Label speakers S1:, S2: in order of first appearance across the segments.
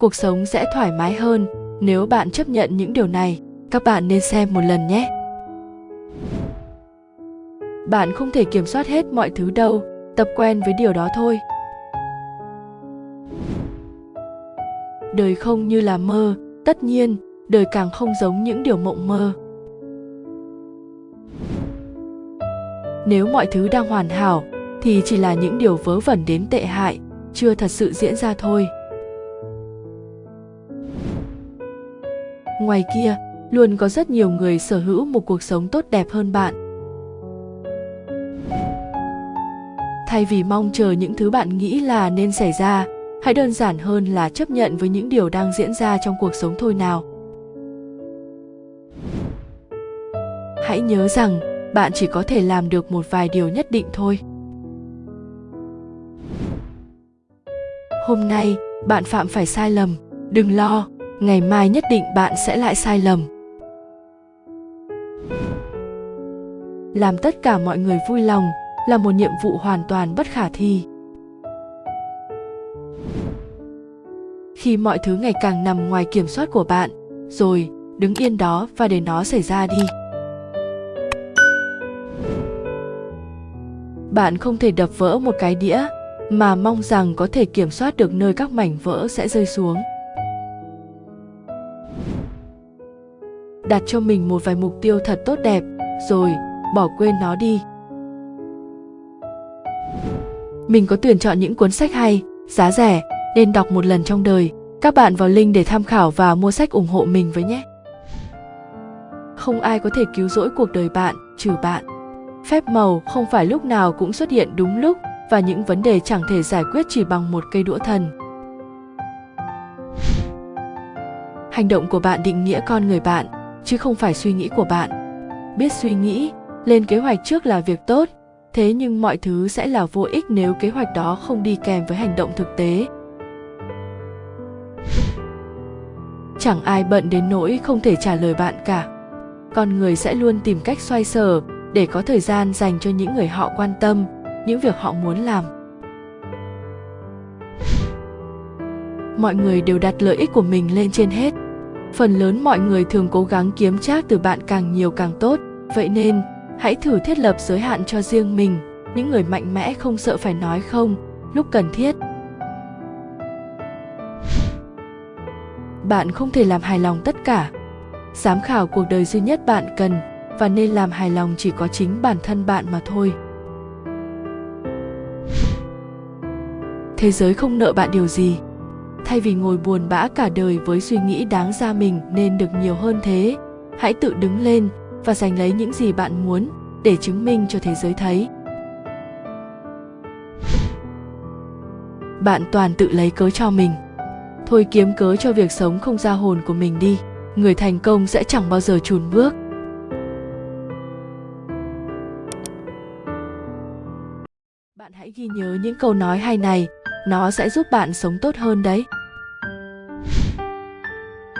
S1: cuộc sống sẽ thoải mái hơn nếu bạn chấp nhận những điều này. Các bạn nên xem một lần nhé. Bạn không thể kiểm soát hết mọi thứ đâu, tập quen với điều đó thôi. Đời không như là mơ, tất nhiên, đời càng không giống những điều mộng mơ. Nếu mọi thứ đang hoàn hảo, thì chỉ là những điều vớ vẩn đến tệ hại, chưa thật sự diễn ra thôi. Ngoài kia, luôn có rất nhiều người sở hữu một cuộc sống tốt đẹp hơn bạn. Thay vì mong chờ những thứ bạn nghĩ là nên xảy ra, hãy đơn giản hơn là chấp nhận với những điều đang diễn ra trong cuộc sống thôi nào. Hãy nhớ rằng, bạn chỉ có thể làm được một vài điều nhất định thôi. Hôm nay, bạn phạm phải sai lầm, đừng lo ngày mai nhất định bạn sẽ lại sai lầm. Làm tất cả mọi người vui lòng là một nhiệm vụ hoàn toàn bất khả thi. Khi mọi thứ ngày càng nằm ngoài kiểm soát của bạn, rồi, đứng yên đó và để nó xảy ra đi. Bạn không thể đập vỡ một cái đĩa mà mong rằng có thể kiểm soát được nơi các mảnh vỡ sẽ rơi xuống. Đặt cho mình một vài mục tiêu thật tốt đẹp, rồi, bỏ quên nó đi. Mình có tuyển chọn những cuốn sách hay, giá rẻ, nên đọc một lần trong đời. Các bạn vào link để tham khảo và mua sách ủng hộ mình với nhé. Không ai có thể cứu rỗi cuộc đời bạn, trừ bạn. Phép màu không phải lúc nào cũng xuất hiện đúng lúc, và những vấn đề chẳng thể giải quyết chỉ bằng một cây đũa thần. Hành động của bạn định nghĩa con người bạn chứ không phải suy nghĩ của bạn. Biết suy nghĩ, lên kế hoạch trước là việc tốt, thế nhưng mọi thứ sẽ là vô ích nếu kế hoạch đó không đi kèm với hành động thực tế. Chẳng ai bận đến nỗi không thể trả lời bạn cả. Con người sẽ luôn tìm cách xoay sở để có thời gian dành cho những người họ quan tâm, những việc họ muốn làm. Mọi người đều đặt lợi ích của mình lên trên hết phần lớn mọi người thường cố gắng kiếm trác từ bạn càng nhiều càng tốt. Vậy nên, hãy thử thiết lập giới hạn cho riêng mình. Những người mạnh mẽ không sợ phải nói không, lúc cần thiết. Bạn không thể làm hài lòng tất cả. Giám khảo cuộc đời duy nhất bạn cần, và nên làm hài lòng chỉ có chính bản thân bạn mà thôi. Thế giới không nợ bạn điều gì thay vì ngồi buồn bã cả đời với suy nghĩ đáng ra mình nên được nhiều hơn thế, hãy tự đứng lên và giành lấy những gì bạn muốn để chứng minh cho thế giới thấy. Bạn toàn tự lấy cớ cho mình. Thôi kiếm cớ cho việc sống không ra hồn của mình đi, người thành công sẽ chẳng bao giờ chùn bước. Bạn hãy ghi nhớ những câu nói hay này nó sẽ giúp bạn sống tốt hơn đấy.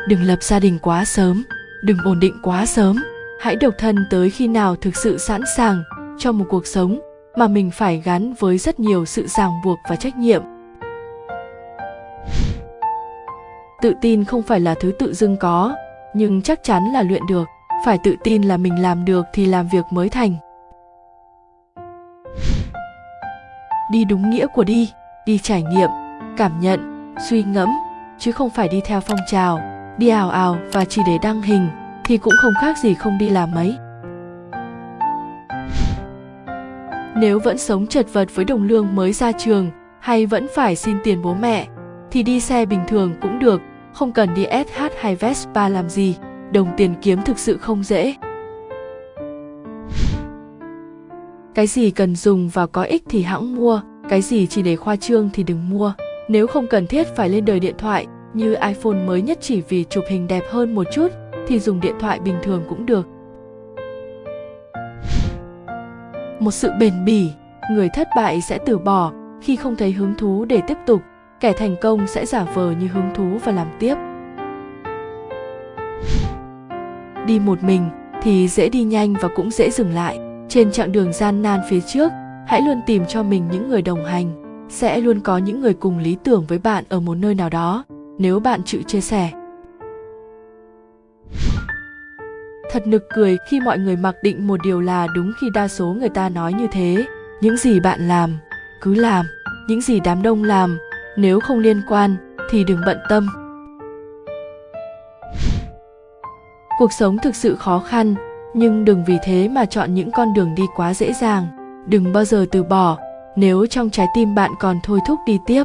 S1: Đừng lập gia đình quá sớm. Đừng ổn định quá sớm. Hãy độc thân tới khi nào thực sự sẵn sàng cho một cuộc sống mà mình phải gắn với rất nhiều sự ràng buộc và trách nhiệm. Tự tin không phải là thứ tự dưng có, nhưng chắc chắn là luyện được. Phải tự tin là mình làm được thì làm việc mới thành. Đi đúng nghĩa của đi đi trải nghiệm, cảm nhận, suy ngẫm, chứ không phải đi theo phong trào, đi ảo ảo và chỉ để đăng hình thì cũng không khác gì không đi làm mấy. Nếu vẫn sống chật vật với đồng lương mới ra trường hay vẫn phải xin tiền bố mẹ, thì đi xe bình thường cũng được, không cần đi SH hay Vespa làm gì, đồng tiền kiếm thực sự không dễ. Cái gì cần dùng và có ích thì hãng mua cái gì chỉ để khoa trương thì đừng mua. Nếu không cần thiết phải lên đời điện thoại, như iphone mới nhất chỉ vì chụp hình đẹp hơn một chút, thì dùng điện thoại bình thường cũng được. Một sự bền bỉ, người thất bại sẽ từ bỏ. Khi không thấy hứng thú để tiếp tục, kẻ thành công sẽ giả vờ như hứng thú và làm tiếp. Đi một mình thì dễ đi nhanh và cũng dễ dừng lại. Trên chặng đường gian nan phía trước hãy luôn tìm cho mình những người đồng hành. Sẽ luôn có những người cùng lý tưởng với bạn ở một nơi nào đó. Nếu bạn chịu chia sẻ. Thật nực cười khi mọi người mặc định một điều là đúng khi đa số người ta nói như thế. Những gì bạn làm, cứ làm. Những gì đám đông làm, nếu không liên quan, thì đừng bận tâm. Cuộc sống thực sự khó khăn, nhưng đừng vì thế mà chọn những con đường đi quá dễ dàng đừng bao giờ từ bỏ, nếu trong trái tim bạn còn thôi thúc đi tiếp.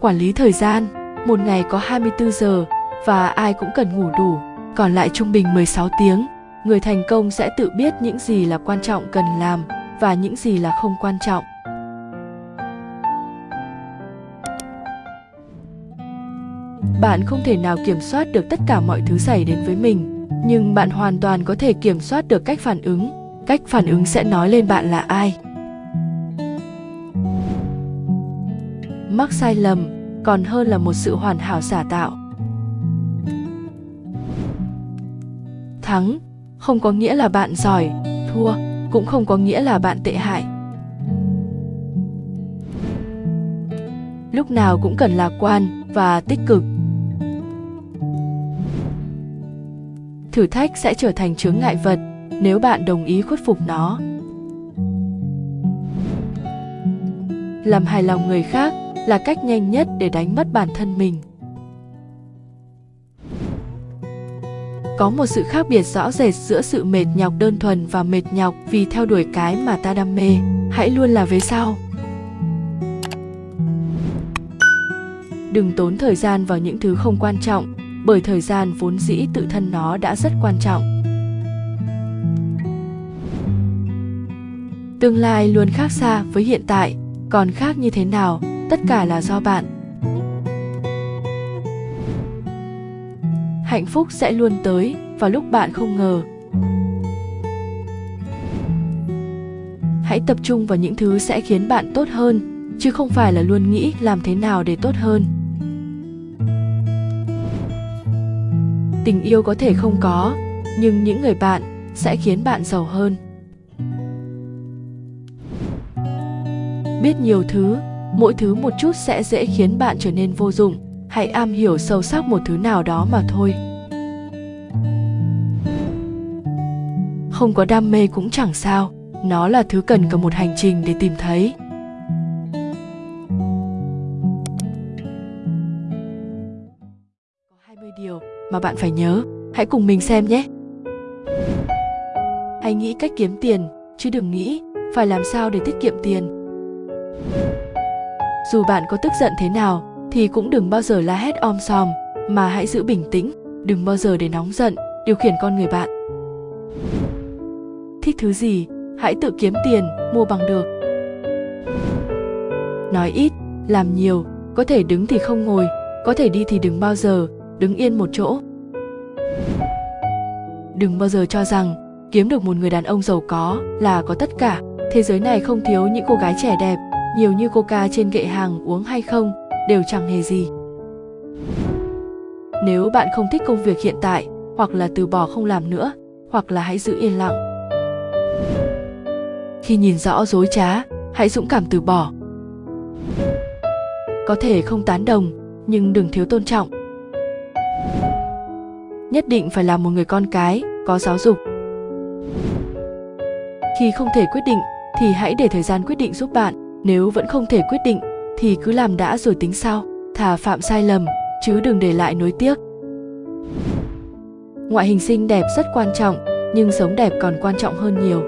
S1: Quản lý thời gian, một ngày có 24 giờ và ai cũng cần ngủ đủ, còn lại trung bình 16 tiếng, người thành công sẽ tự biết những gì là quan trọng cần làm và những gì là không quan trọng. Bạn không thể nào kiểm soát được tất cả mọi thứ xảy đến với mình nhưng bạn hoàn toàn có thể kiểm soát được cách phản ứng. Cách phản ứng sẽ nói lên bạn là ai. Mắc sai lầm còn hơn là một sự hoàn hảo giả tạo. Thắng không có nghĩa là bạn giỏi, thua cũng không có nghĩa là bạn tệ hại. Lúc nào cũng cần lạc quan và tích cực. Thử thách sẽ trở thành chướng ngại vật nếu bạn đồng ý khuất phục nó. Làm hài lòng người khác là cách nhanh nhất để đánh mất bản thân mình. Có một sự khác biệt rõ rệt giữa sự mệt nhọc đơn thuần và mệt nhọc vì theo đuổi cái mà ta đam mê. Hãy luôn là về sau. Đừng tốn thời gian vào những thứ không quan trọng bởi thời gian vốn dĩ tự thân nó đã rất quan trọng. Tương lai luôn khác xa với hiện tại, còn khác như thế nào, tất cả là do bạn. Hạnh phúc sẽ luôn tới vào lúc bạn không ngờ. Hãy tập trung vào những thứ sẽ khiến bạn tốt hơn, chứ không phải là luôn nghĩ làm thế nào để tốt hơn. Tình yêu có thể không có, nhưng những người bạn sẽ khiến bạn giàu hơn. Biết nhiều thứ, mỗi thứ một chút sẽ dễ khiến bạn trở nên vô dụng hãy am hiểu sâu sắc một thứ nào đó mà thôi. Không có đam mê cũng chẳng sao, nó là thứ cần cả một hành trình để tìm thấy. Mà bạn phải nhớ. Hãy cùng mình xem nhé. Hãy nghĩ cách kiếm tiền, chứ đừng nghĩ phải làm sao để tiết kiệm tiền. Dù bạn có tức giận thế nào, thì cũng đừng bao giờ la hét om sòm, mà hãy giữ bình tĩnh, đừng bao giờ để nóng giận, điều khiển con người bạn. Thích thứ gì, hãy tự kiếm tiền, mua bằng được. Nói ít, làm nhiều, có thể đứng thì không ngồi, có thể đi thì đừng bao giờ đứng yên một chỗ. Đừng bao giờ cho rằng kiếm được một người đàn ông giàu có là có tất cả. Thế giới này không thiếu những cô gái trẻ đẹp, nhiều như coca trên kệ hàng uống hay không, đều chẳng hề gì. Nếu bạn không thích công việc hiện tại, hoặc là từ bỏ không làm nữa, hoặc là hãy giữ yên lặng. Khi nhìn rõ dối trá, hãy dũng cảm từ bỏ. Có thể không tán đồng, nhưng đừng thiếu tôn trọng nhất định phải là một người con cái, có giáo dục. Khi không thể quyết định, thì hãy để thời gian quyết định giúp bạn. Nếu vẫn không thể quyết định, thì cứ làm đã rồi tính sau. Thà phạm sai lầm, chứ đừng để lại nối tiếc. Ngoại hình xinh đẹp rất quan trọng, nhưng sống đẹp còn quan trọng hơn nhiều.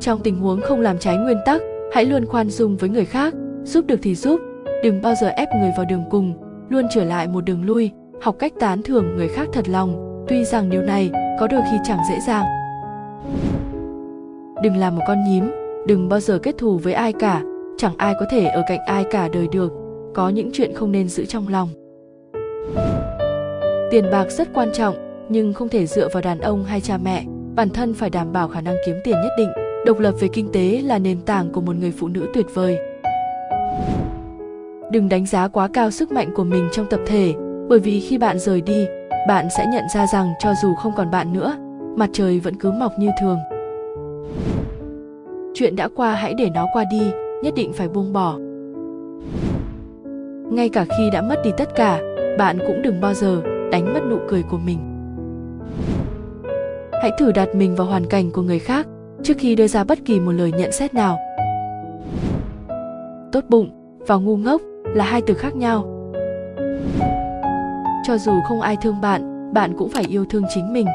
S1: Trong tình huống không làm trái nguyên tắc, hãy luôn khoan dung với người khác. Giúp được thì giúp, đừng bao giờ ép người vào đường cùng, luôn trở lại một đường lui học cách tán thưởng người khác thật lòng, tuy rằng điều này có đôi khi chẳng dễ dàng. Đừng làm một con nhím, đừng bao giờ kết thù với ai cả, chẳng ai có thể ở cạnh ai cả đời được, có những chuyện không nên giữ trong lòng. Tiền bạc rất quan trọng, nhưng không thể dựa vào đàn ông hay cha mẹ, bản thân phải đảm bảo khả năng kiếm tiền nhất định. Độc lập về kinh tế là nền tảng của một người phụ nữ tuyệt vời. Đừng đánh giá quá cao sức mạnh của mình trong tập thể bởi vì khi bạn rời đi, bạn sẽ nhận ra rằng cho dù không còn bạn nữa, mặt trời vẫn cứ mọc như thường. Chuyện đã qua, hãy để nó qua đi, nhất định phải buông bỏ. Ngay cả khi đã mất đi tất cả, bạn cũng đừng bao giờ đánh mất nụ cười của mình. Hãy thử đặt mình vào hoàn cảnh của người khác trước khi đưa ra bất kỳ một lời nhận xét nào. Tốt bụng và ngu ngốc là hai từ khác nhau cho dù không ai thương bạn bạn cũng phải yêu thương chính mình.